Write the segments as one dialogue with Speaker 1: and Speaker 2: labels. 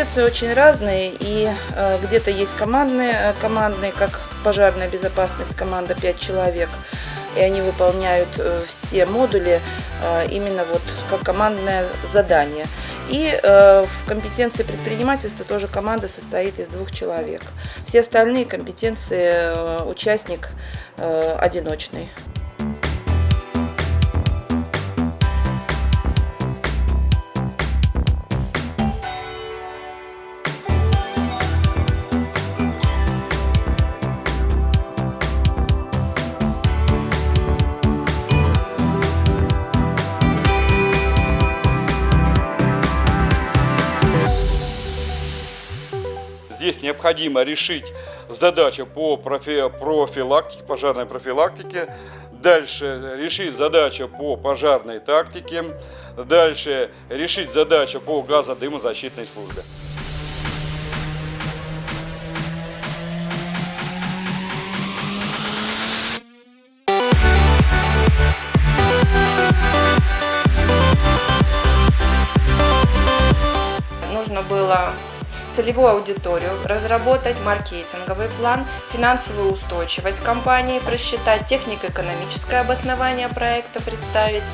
Speaker 1: Компетенции очень разные, и э, где-то есть командные, э, командные, как пожарная безопасность, команда 5 человек, и они выполняют э, все модули именно вот как командное задание. И в компетенции предпринимательства тоже команда состоит из двух человек. Все остальные компетенции участник одиночный.
Speaker 2: Здесь необходимо решить задачу по профи- профилактике, пожарной профилактике, дальше решить задачу по пожарной тактике, дальше решить задачу по газодымозащитной службе.
Speaker 3: нужно было целевую аудиторию, разработать маркетинговый план, финансовую устойчивость компании просчитать, технико-экономическое обоснование проекта представить.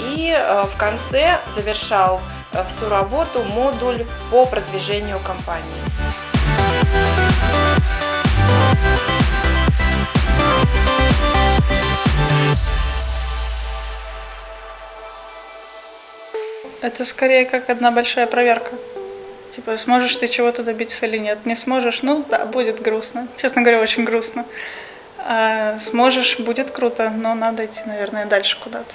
Speaker 3: И э, в конце завершал э, всю работу модуль по продвижению компании.
Speaker 4: Это скорее как одна большая проверка. Типа, сможешь ты чего-то добиться или нет. Не сможешь, ну да, будет грустно. Честно говоря, очень грустно. А сможешь, будет круто, но надо идти, наверное, дальше куда-то.